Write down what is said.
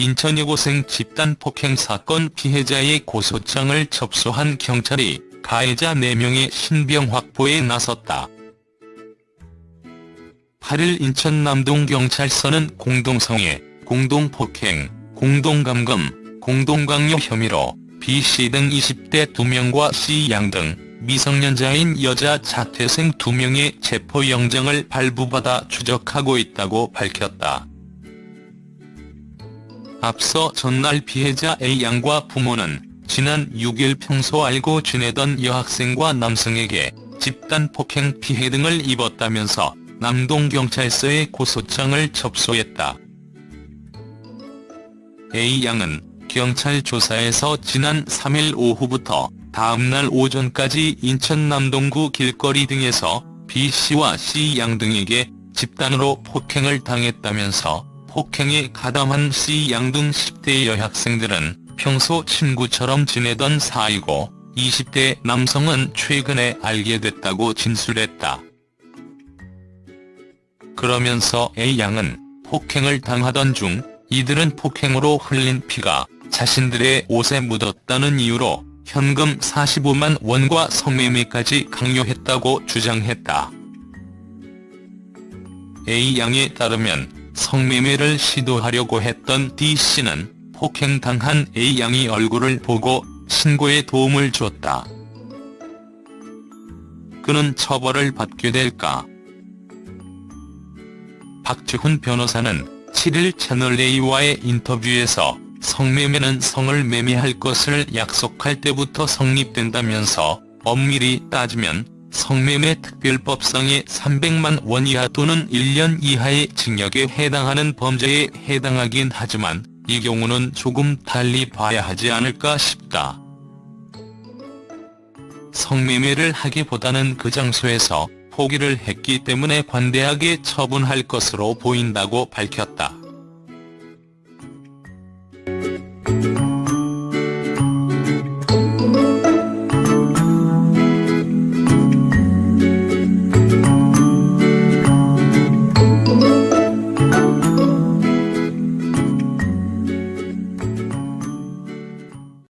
인천 여고생 집단 폭행 사건 피해자의 고소장을 접수한 경찰이 가해자 4명의 신병 확보에 나섰다. 8일 인천 남동경찰서는 공동성애, 공동폭행, 공동감금, 공동강요 혐의로 B씨 등 20대 2명과 C양 등 미성년자인 여자 자퇴생 2명의 체포영장을 발부받아 추적하고 있다고 밝혔다. 앞서 전날 피해자 A양과 부모는 지난 6일 평소 알고 지내던 여학생과 남성에게 집단 폭행 피해 등을 입었다면서 남동경찰서에 고소장을 접수했다. A양은 경찰 조사에서 지난 3일 오후부터 다음날 오전까지 인천 남동구 길거리 등에서 B씨와 C양 등에게 집단으로 폭행을 당했다면서 폭행에 가담한 C양 등 10대 여학생들은 평소 친구처럼 지내던 사이고 20대 남성은 최근에 알게 됐다고 진술했다. 그러면서 A양은 폭행을 당하던 중 이들은 폭행으로 흘린 피가 자신들의 옷에 묻었다는 이유로 현금 45만 원과 성매매까지 강요했다고 주장했다. A양에 따르면 성매매를 시도하려고 했던 D씨는 폭행당한 A양이 얼굴을 보고 신고에 도움을 줬다. 그는 처벌을 받게 될까? 박지훈 변호사는 7일 채널A와의 인터뷰에서 성매매는 성을 매매할 것을 약속할 때부터 성립된다면서 엄밀히 따지면 성매매 특별법상의 300만 원 이하 또는 1년 이하의 징역에 해당하는 범죄에 해당하긴 하지만 이 경우는 조금 달리 봐야 하지 않을까 싶다. 성매매를 하기보다는 그 장소에서 포기를 했기 때문에 관대하게 처분할 것으로 보인다고 밝혔다.